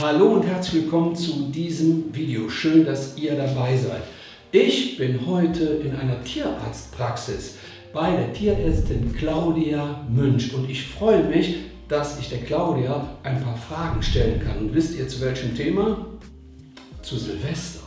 Hallo und herzlich willkommen zu diesem Video. Schön, dass ihr dabei seid. Ich bin heute in einer Tierarztpraxis bei der Tierärztin Claudia Münch und ich freue mich, dass ich der Claudia ein paar Fragen stellen kann. Und wisst ihr zu welchem Thema? Zu Silvester.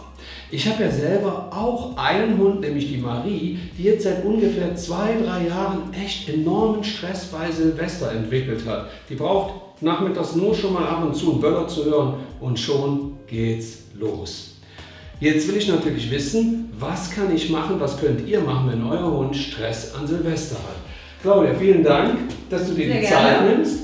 Ich habe ja selber auch einen Hund, nämlich die Marie, die jetzt seit ungefähr zwei, drei Jahren echt enormen Stress bei Silvester entwickelt hat. Die braucht nachmittags nur schon mal ab und zu einen Böller zu hören und schon geht's los. Jetzt will ich natürlich wissen, was kann ich machen, was könnt ihr machen, wenn euer Hund Stress an Silvester hat. Claudia, vielen Dank, dass du dir Sehr die gerne. Zeit nimmst.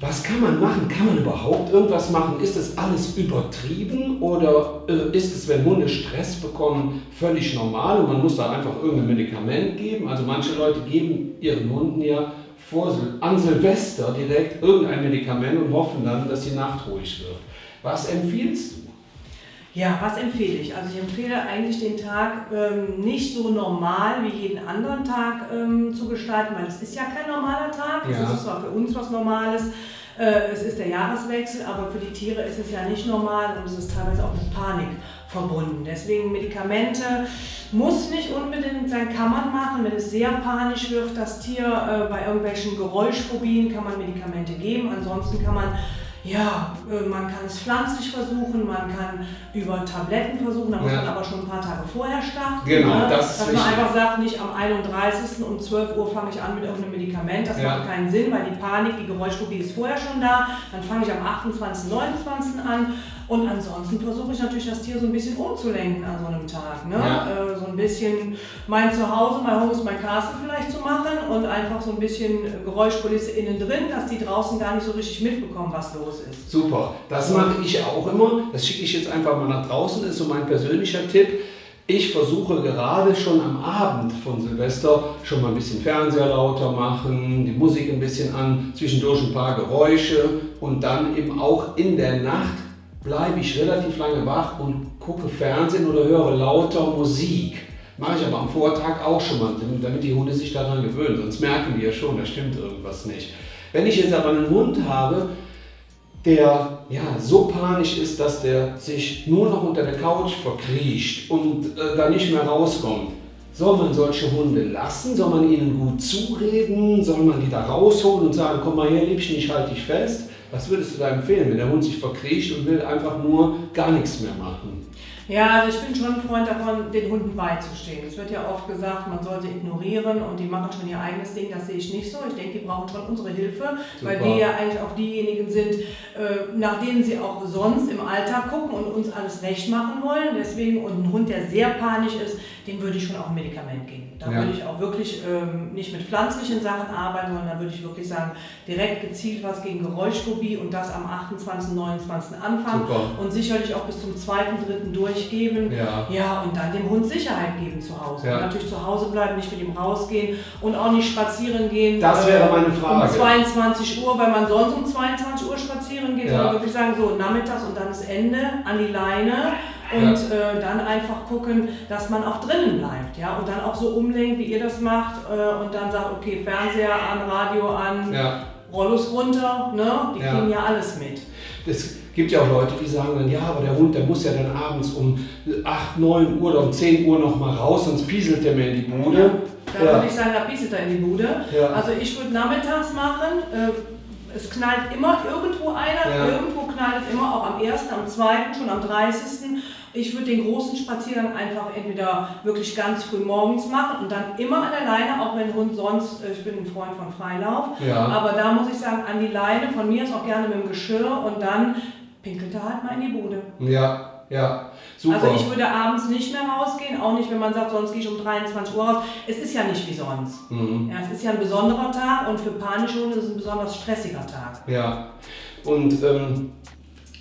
Was kann man machen? Kann man überhaupt irgendwas machen? Ist das alles übertrieben oder äh, ist es, wenn Hunde Stress bekommen, völlig normal und man muss da einfach irgendein Medikament geben? Also manche Leute geben ihren Hunden ja vor, an Silvester direkt irgendein Medikament und hoffen dann, dass die Nacht ruhig wird. Was empfiehlst du? Ja, was empfehle ich? Also ich empfehle eigentlich den Tag ähm, nicht so normal wie jeden anderen Tag ähm, zu gestalten, weil es ist ja kein normaler Tag. Ja. Es ist zwar für uns was Normales, es ist der Jahreswechsel, aber für die Tiere ist es ja nicht normal und es ist teilweise auch mit Panik verbunden. Deswegen Medikamente muss nicht unbedingt sein, kann man machen. Wenn es sehr panisch wird, das Tier äh, bei irgendwelchen Geräuschphobien, kann man Medikamente geben. Ansonsten kann man ja, äh, man kann es pflanzlich versuchen, man kann über Tabletten versuchen, da muss ja. man aber schon ein paar Tage vorher starten. Genau, ne? das ist Dass man einfach sagt, nicht am 31. um 12 Uhr fange ich an mit irgendeinem Medikament, das ja. macht keinen Sinn, weil die Panik, die Geräuschphobie ist vorher schon da. Dann fange ich am 28., 29. an und ansonsten versuche ich natürlich das Tier so ein bisschen umzulenken an so einem Tag. Ne? Ja. Bisschen mein Zuhause, mein Home ist mein Castle vielleicht zu machen und einfach so ein bisschen Geräuschkulisse innen drin, dass die draußen gar nicht so richtig mitbekommen, was los ist. Super, das mache ich auch immer. Das schicke ich jetzt einfach mal nach draußen, das ist so mein persönlicher Tipp. Ich versuche gerade schon am Abend von Silvester schon mal ein bisschen Fernseher lauter machen, die Musik ein bisschen an, zwischendurch ein paar Geräusche und dann eben auch in der Nacht bleibe ich relativ lange wach und gucke Fernsehen oder höre lauter Musik. Mache ich aber am Vortag auch schon mal, damit die Hunde sich daran gewöhnen. Sonst merken die ja schon, da stimmt irgendwas nicht. Wenn ich jetzt aber einen Hund habe, der ja, so panisch ist, dass der sich nur noch unter der Couch verkriecht und äh, da nicht mehr rauskommt, soll man solche Hunde lassen? Soll man ihnen gut zureden? Soll man die da rausholen und sagen, komm mal her, Liebchen, ich halte dich fest? Was würdest du da empfehlen, wenn der Hund sich verkriecht und will einfach nur gar nichts mehr machen? Ja, also ich bin schon ein Freund davon, den Hunden beizustehen. Es wird ja oft gesagt, man soll sie ignorieren und die machen schon ihr eigenes Ding. Das sehe ich nicht so. Ich denke, die brauchen schon unsere Hilfe, Super. weil wir ja eigentlich auch diejenigen sind, äh, nach denen sie auch sonst im Alltag gucken und uns alles recht machen wollen. Deswegen, und ein Hund, der sehr panisch ist, dem würde ich schon auch ein Medikament geben. Da ja. würde ich auch wirklich ähm, nicht mit pflanzlichen Sachen arbeiten, sondern da würde ich wirklich sagen, direkt gezielt was gegen Geräuschphobie und das am 28., 29. anfangen Super. und sicherlich auch bis zum 2., 3. durchgeben. Ja. ja, und dann dem Hund Sicherheit geben zu Hause. Ja. Und natürlich zu Hause bleiben, nicht mit ihm rausgehen und auch nicht spazieren gehen. Das wäre meine Frage. Um 22 Uhr, weil man sonst um 22 Uhr spazieren geht, ja. sondern wirklich sagen, so nachmittags und dann das Ende an die Leine und ja. äh, dann einfach gucken, dass man auch drinnen bleibt, ja, und dann auch so umlenkt, wie ihr das macht äh, und dann sagt, okay, Fernseher an, Radio an, ja. Rollos runter, ne, die ja. kriegen ja alles mit. Es gibt ja auch Leute, die sagen dann, ja, aber der Hund, der muss ja dann abends um 8, 9 Uhr oder um 10 Uhr noch mal raus, sonst pieselt der mir in die Bude. Da würde ich sagen, da pieselt er in die Bude. Also ich würde nachmittags machen, äh, es knallt immer irgendwo einer, ja. irgendwo knallt es immer, auch am 1., am 2., schon am 30. Ich würde den großen Spaziergang einfach entweder wirklich ganz früh morgens machen und dann immer an der Leine, auch wenn Hund sonst, äh, ich bin ein Freund von Freilauf, ja. aber da muss ich sagen, an die Leine, von mir ist auch gerne mit dem Geschirr und dann pinkelt er halt mal in die Bude. Ja, ja, super. Also ich würde abends nicht mehr rausgehen, auch nicht, wenn man sagt, sonst gehe ich um 23 Uhr raus. Es ist ja nicht wie sonst. Mhm. Ja, es ist ja ein besonderer Tag und für panische Hunde ist es ein besonders stressiger Tag. Ja, und ähm,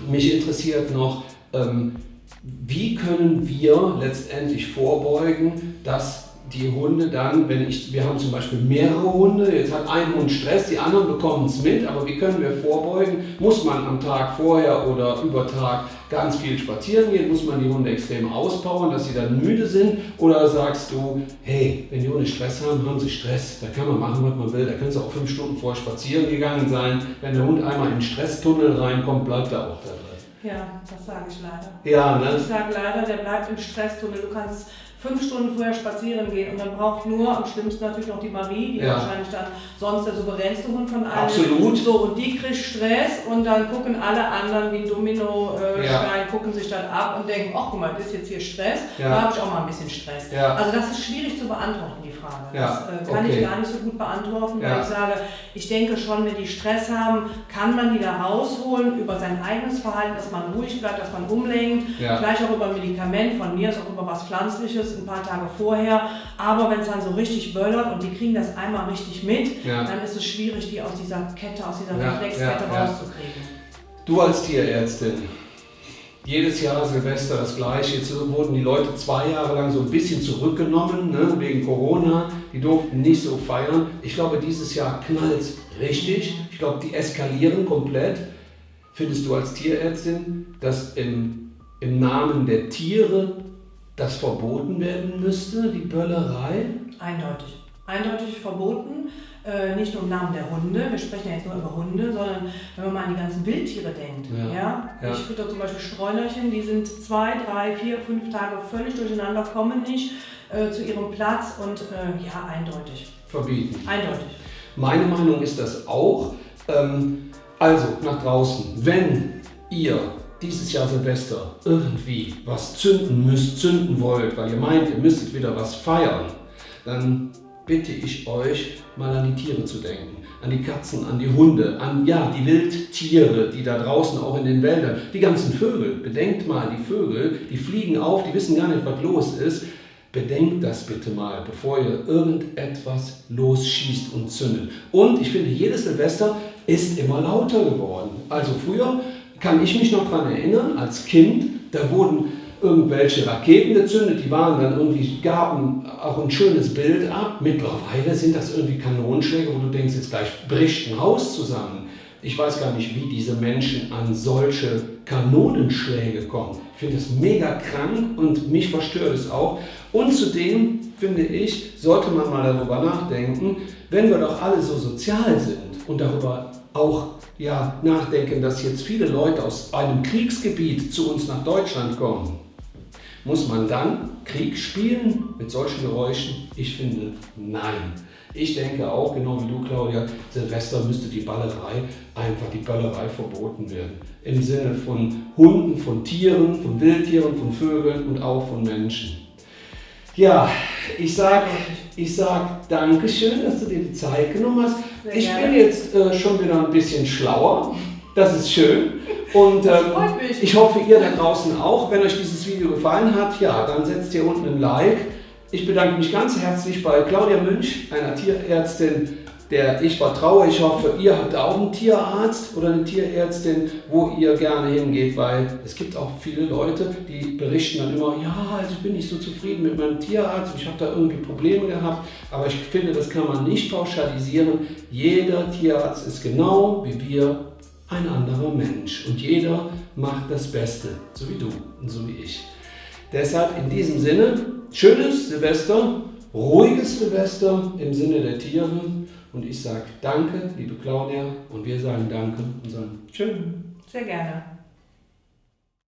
mich interessiert noch, ähm, wie können wir letztendlich vorbeugen, dass die Hunde dann, wenn ich, wir haben zum Beispiel mehrere Hunde, jetzt hat ein Hund Stress, die anderen bekommen es mit, aber wie können wir vorbeugen? Muss man am Tag vorher oder über Tag ganz viel spazieren gehen? Muss man die Hunde extrem auspowern, dass sie dann müde sind? Oder sagst du, hey, wenn die Hunde Stress haben, haben sie Stress, da kann man machen, was man will, da können sie auch fünf Stunden vorher spazieren gegangen sein. Wenn der Hund einmal in den Stresstunnel reinkommt, bleibt er auch da drin. Ja, das sage ich leider. Ja, ne? Ich sage leider, der bleibt im Stresstunnel. Du kannst fünf Stunden vorher spazieren gehen und dann braucht nur am schlimmsten natürlich noch die Marie, die Ja. wahrscheinlich dann sonst der souveränste Hund von allen Absolut. ist. So, und die kriegt Stress und dann gucken alle anderen wie Domino äh, Ja. Stein, gucken sich dann ab und denken, ach guck mal, das ist jetzt hier Stress, Ja. da habe ich auch mal ein bisschen Stress. Ja. Also das ist schwierig zu beantworten, die Frage. Ja, Das äh, kann okay. ich gar nicht so gut beantworten, Ja. weil ich sage, ich denke schon, wenn die Stress haben, kann man die da rausholen über sein eigenes Verhalten, dass man ruhig bleibt, dass man umlenkt, Ja. vielleicht auch über Medikament, von mir ist auch über was Pflanzliches, ein paar Tage vorher. Aber wenn es dann so richtig böllert und die kriegen das einmal richtig mit, Ja. dann ist es schwierig, die aus dieser Kette, aus dieser Ja, Reflexkette ja, rauszukriegen. Du als Tierärztin, jedes Jahr Silvester das gleiche. Jetzt wurden die Leute zwei Jahre lang so ein bisschen zurückgenommen, ne, wegen Corona. Die durften nicht so feiern. Ich glaube, dieses Jahr knallt richtig. Ich glaube, die eskalieren komplett. Findest du als Tierärztin, dass im, im Namen der Tiere das verboten werden müsste, die Böllerei? Eindeutig. Eindeutig verboten. Äh, nicht nur im Namen der Hunde, wir sprechen ja jetzt nur über Hunde, sondern wenn man mal an die ganzen Wildtiere denkt. Ja. Ja. Ja. Ich fütter zum Beispiel Streunerchen, die sind zwei, drei, vier, fünf Tage völlig durcheinander, kommen nicht äh, zu ihrem Platz und äh, ja, eindeutig. Verbieten. Eindeutig. Meine Meinung ist das auch. Ähm, also nach draußen, wenn ihr dieses Jahr Silvester irgendwie was zünden müsst, zünden wollt, weil ihr meint, ihr müsstet wieder was feiern, dann bitte ich euch mal an die Tiere zu denken. An die Katzen, an die Hunde, an ja, die Wildtiere, die da draußen auch in den Wäldern, die ganzen Vögel. Bedenkt mal, die Vögel, die fliegen auf, die wissen gar nicht, was los ist. Bedenkt das bitte mal, bevor ihr irgendetwas losschießt und zündet. Und ich finde, jedes Silvester ist immer lauter geworden. Also früher kann ich mich noch daran erinnern, als Kind, da wurden irgendwelche Raketen gezündet, die waren dann irgendwie, gaben auch ein schönes Bild ab. Mittlerweile sind das irgendwie Kanonenschläge, wo du denkst, jetzt gleich bricht ein Haus zusammen. Ich weiß gar nicht, wie diese Menschen an solche Kanonenschläge kommen. Ich finde das mega krank und mich verstört es auch. Und zudem, finde ich, sollte man mal darüber nachdenken, wenn wir doch alle so sozial sind und darüber auch ja, nachdenken, dass jetzt viele Leute aus einem Kriegsgebiet zu uns nach Deutschland kommen, muss man dann Krieg spielen mit solchen Geräuschen? Ich finde, nein. Ich denke auch, genau wie du, Claudia, Silvester müsste die Ballerei, einfach die Böllerei verboten werden. Im Sinne von Hunden, von Tieren, von Wildtieren, von Vögeln und auch von Menschen. Ja, ich sag, ich sag Dankeschön, dass du dir die Zeit genommen hast. Sehr ich gerne. bin jetzt äh, schon wieder ein bisschen schlauer. Das ist schön. Und ähm, ich hoffe, ihr da draußen auch. Wenn euch dieses Video gefallen hat, ja, dann setzt hier unten ein Like. Ich bedanke mich ganz herzlich bei Claudia Münch, einer Tierärztin, der ich vertraue. Ich hoffe, ihr habt auch einen Tierarzt oder eine Tierärztin, wo ihr gerne hingeht, weil es gibt auch viele Leute, die berichten dann immer, ja, also ich bin nicht so zufrieden mit meinem Tierarzt, ich habe da irgendwie Probleme gehabt. Aber ich finde, das kann man nicht pauschalisieren. Jeder Tierarzt ist genau wie wir ein anderer Mensch und jeder macht das Beste, so wie du und so wie ich. Deshalb in diesem Sinne, schönes Silvester, ruhiges Silvester im Sinne der Tiere und ich sage danke, liebe Claudia und wir sagen danke und sagen tschüss. Sehr gerne.